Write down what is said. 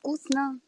вкусно.